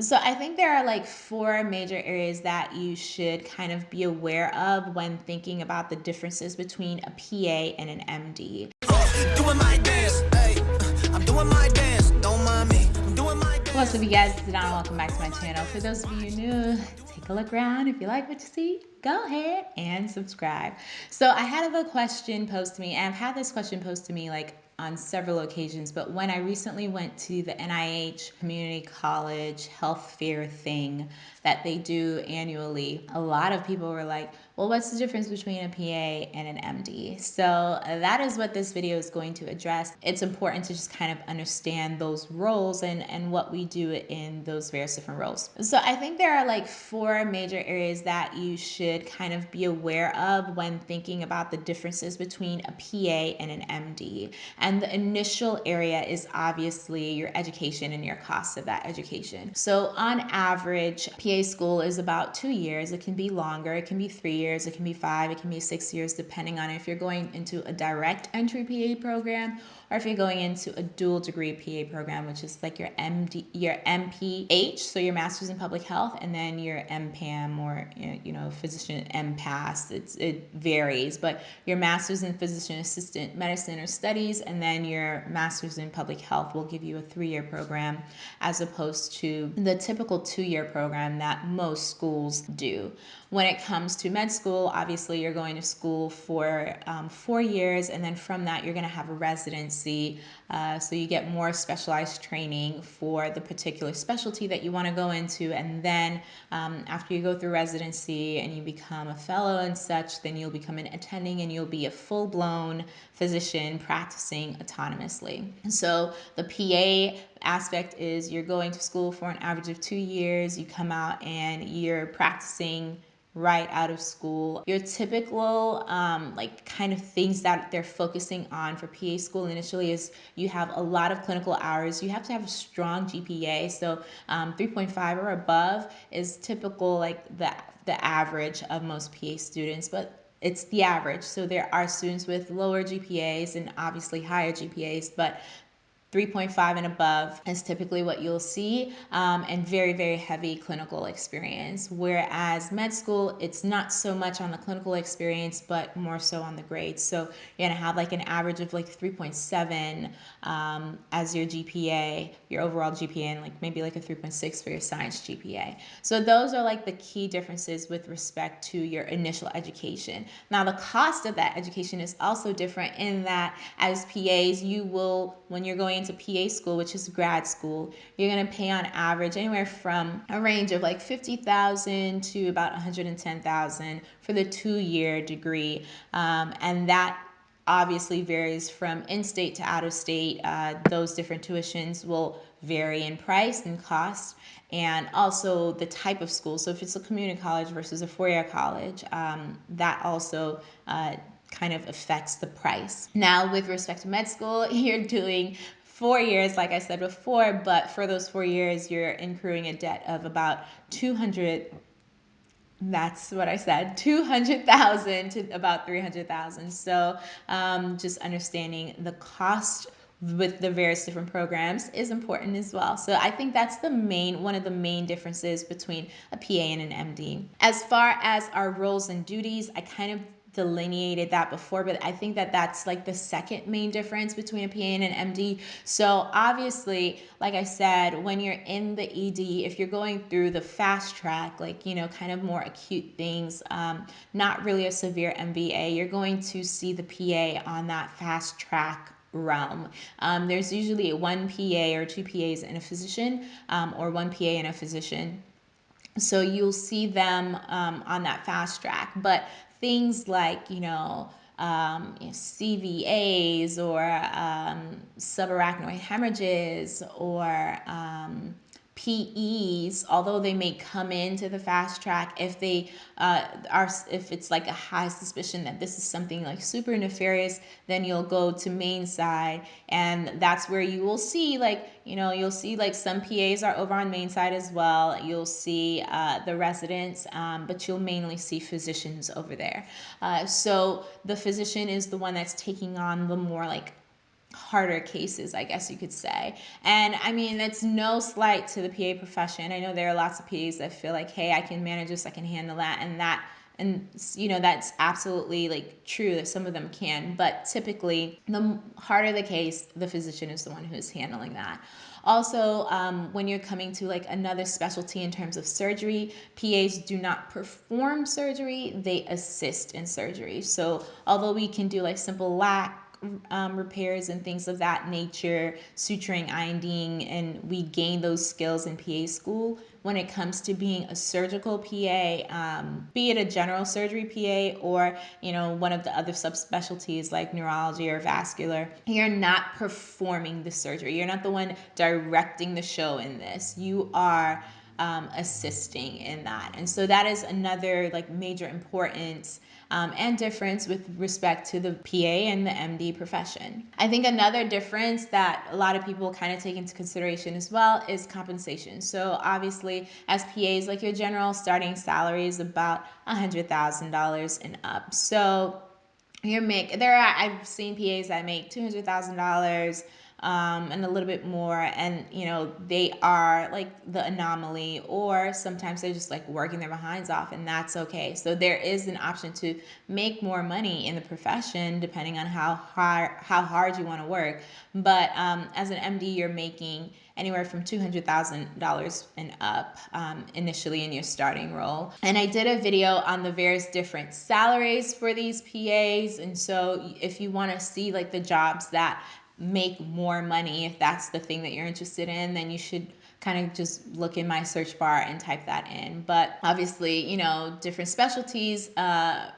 So I think there are like four major areas that you should kind of be aware of when thinking about the differences between a PA and an MD. What's up you guys, it's Donna, welcome back to my channel. For those of you new, take a look around. If you like what you see, go ahead and subscribe. So I had a question posed to me, and I've had this question posed to me like on several occasions, but when I recently went to the NIH Community College Health Fair thing that they do annually, a lot of people were like, well, what's the difference between a PA and an MD? So uh, that is what this video is going to address. It's important to just kind of understand those roles and, and what we do in those various different roles. So I think there are like four major areas that you should kind of be aware of when thinking about the differences between a PA and an MD. And the initial area is obviously your education and your cost of that education. So on average, PA school is about two years. It can be longer, it can be three years, it can be five, it can be six years, depending on if you're going into a direct entry PA program or if you're going into a dual degree PA program, which is like your MD, your MPH, so your Master's in Public Health, and then your MPAM or you know physician MPAS. It's, it varies, but your Master's in Physician Assistant Medicine or Studies, and then your Master's in Public Health will give you a three-year program, as opposed to the typical two-year program that most schools do. When it comes to med school, obviously you're going to school for um, four years, and then from that you're going to have a residency. Uh, so you get more specialized training for the particular specialty that you want to go into, and then um, after you go through residency and you become a fellow and such, then you'll become an attending and you'll be a full-blown physician practicing autonomously. So the PA aspect is you're going to school for an average of two years, you come out and you're practicing right out of school. Your typical um, like kind of things that they're focusing on for PA school initially is you have a lot of clinical hours. You have to have a strong GPA. So um, 3.5 or above is typical like the, the average of most PA students, but it's the average. So there are students with lower GPAs and obviously higher GPAs, but 3.5 and above is typically what you'll see um, and very very heavy clinical experience. Whereas med school it's not so much on the clinical experience but more so on the grades. So you're gonna have like an average of like 3.7 um, as your GPA your overall GPA and like maybe like a 3.6 for your science GPA so those are like the key differences with respect to your initial education. Now the cost of that education is also different in that as PAs you will when you're going into PA school, which is grad school, you're going to pay on average anywhere from a range of like 50,000 to about 110,000 for the two-year degree. Um, and that obviously varies from in-state to out-of-state. Uh, those different tuitions will vary in price and cost and also the type of school. So if it's a community college versus a four-year college, um, that also uh, kind of affects the price. Now, with respect to med school, you're doing four years, like I said before, but for those four years, you're incurring a debt of about 200 that's what I said, 200,000 to about 300,000. So um, just understanding the cost with the various different programs is important as well. So I think that's the main, one of the main differences between a PA and an MD. As far as our roles and duties, I kind of delineated that before, but I think that that's like the second main difference between a PA and an MD. So obviously, like I said, when you're in the ED, if you're going through the fast track, like, you know, kind of more acute things, um, not really a severe MVA, you're going to see the PA on that fast track realm. Um, there's usually one PA or two PAs and a physician um, or one PA and a physician. So you'll see them um, on that fast track. But things like, you know, um, you know, CVAs or um, subarachnoid hemorrhages or um, PEs, although they may come into the fast track, if they uh, are, if it's like a high suspicion that this is something like super nefarious, then you'll go to main side, and that's where you will see like, you know, you'll see like some PAs are over on main side as well. You'll see uh, the residents, um, but you'll mainly see physicians over there. Uh, so the physician is the one that's taking on the more like harder cases, I guess you could say. And I mean, it's no slight to the PA profession. I know there are lots of PAs that feel like, hey, I can manage this, I can handle that, and that and you know that's absolutely like true that some of them can but typically the harder the case the physician is the one who is handling that also um, when you're coming to like another specialty in terms of surgery pas do not perform surgery they assist in surgery so although we can do like simple lac um, repairs and things of that nature, suturing, INDing, and we gain those skills in PA school. When it comes to being a surgical PA, um, be it a general surgery PA or you know one of the other subspecialties like neurology or vascular, you're not performing the surgery. You're not the one directing the show in this. You are um, assisting in that, and so that is another like major importance um, and difference with respect to the PA and the MD profession. I think another difference that a lot of people kind of take into consideration as well is compensation. So obviously, as PAs, like your general starting salary is about $100,000 and up. So you make there are I've seen PAs that make two hundred thousand dollars um, and a little bit more and you know they are like the anomaly or sometimes they're just like working their behinds off and that's okay so there is an option to make more money in the profession depending on how hard how hard you want to work but um, as an md you're making anywhere from $200,000 and up um, initially in your starting role. And I did a video on the various different salaries for these PAs. And so if you want to see like the jobs that make more money, if that's the thing that you're interested in, then you should kind of just look in my search bar and type that in. But obviously, you know, different specialties uh,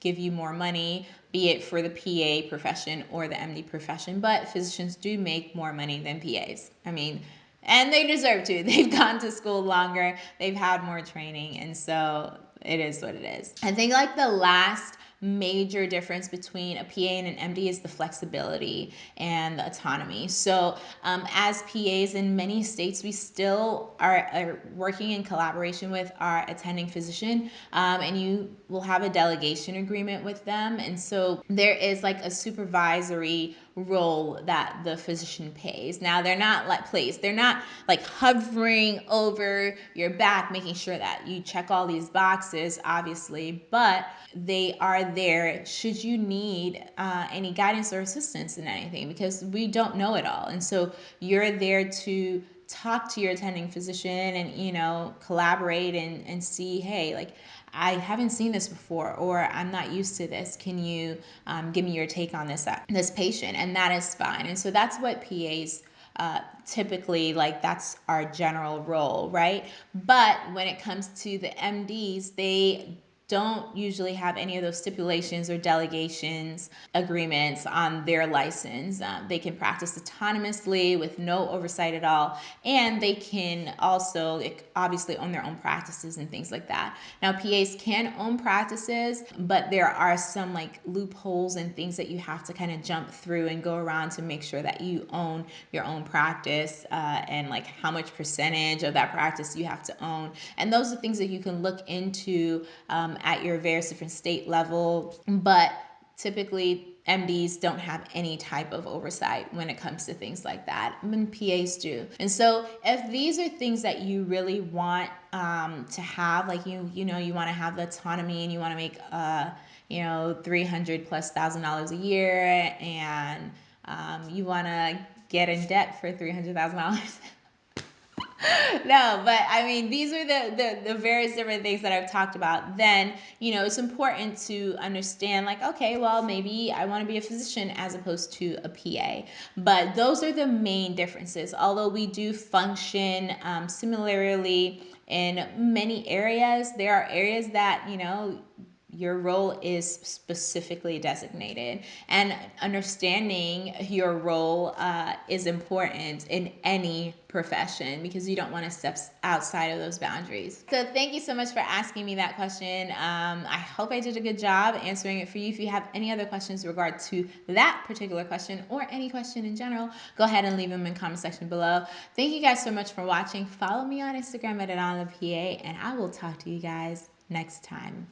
give you more money, be it for the PA profession or the MD profession. But physicians do make more money than PAs. I mean, and they deserve to. They've gone to school longer, they've had more training, and so it is what it is. I think like the last major difference between a PA and an MD is the flexibility and the autonomy. So, um, as PAs in many states, we still are, are, working in collaboration with our attending physician, um, and you will have a delegation agreement with them. And so, there is like a supervisory role that the physician pays. Now they're not like placed. They're not like hovering over your back making sure that you check all these boxes obviously, but they are there should you need uh, any guidance or assistance in anything because we don't know it all. And so you're there to talk to your attending physician and you know collaborate and, and see hey like I haven't seen this before, or I'm not used to this. Can you um, give me your take on this uh, this patient? And that is fine. And so that's what PAs uh, typically like that's our general role, right? But when it comes to the MDs, they don't usually have any of those stipulations or delegations agreements on their license. Um, they can practice autonomously with no oversight at all, and they can also obviously own their own practices and things like that. Now, PAs can own practices, but there are some like loopholes and things that you have to kind of jump through and go around to make sure that you own your own practice uh, and like how much percentage of that practice you have to own. And those are things that you can look into um, at your various different state level, but typically MDs don't have any type of oversight when it comes to things like that. Mean, PAs do. And so if these are things that you really want um, to have, like you, you know, you want to have the autonomy and you want to make, uh, you know, 300 plus thousand dollars a year and um, you want to get in debt for $300,000. no, but I mean, these are the, the, the various different things that I've talked about. Then, you know, it's important to understand, like, okay, well, maybe I want to be a physician as opposed to a PA. But those are the main differences. Although we do function um, similarly in many areas, there are areas that, you know, your role is specifically designated. And understanding your role uh, is important in any profession because you don't want to step outside of those boundaries. So thank you so much for asking me that question. Um, i hope i did a good job answering it for you. If you have any other questions in regard to that particular question or any question in general go ahead and leave them in the comment section below. Thank you guys so much for watching. Follow me on instagram at pa and i will talk to you guys next time